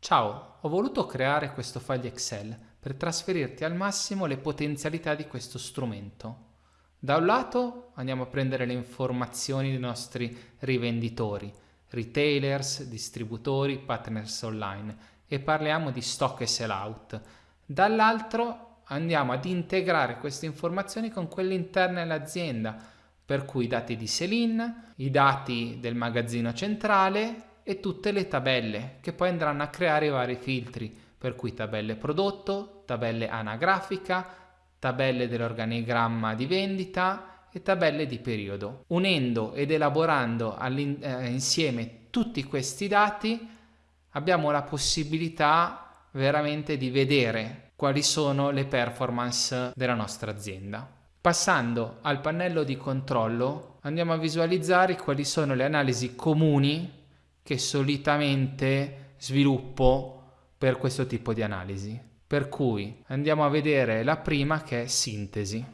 Ciao, ho voluto creare questo file Excel per trasferirti al massimo le potenzialità di questo strumento. Da un lato andiamo a prendere le informazioni dei nostri rivenditori, retailers, distributori, partners online e parliamo di stock e sell out. Dall'altro andiamo ad integrare queste informazioni con quelle interne all'azienda, per cui i dati di sell-in, i dati del magazzino centrale e tutte le tabelle che poi andranno a creare i vari filtri, per cui tabelle prodotto, tabelle anagrafica, tabelle dell'organigramma di vendita e tabelle di periodo. Unendo ed elaborando eh, insieme tutti questi dati abbiamo la possibilità veramente di vedere quali sono le performance della nostra azienda. Passando al pannello di controllo andiamo a visualizzare quali sono le analisi comuni che solitamente sviluppo per questo tipo di analisi. Per cui andiamo a vedere la prima che è sintesi.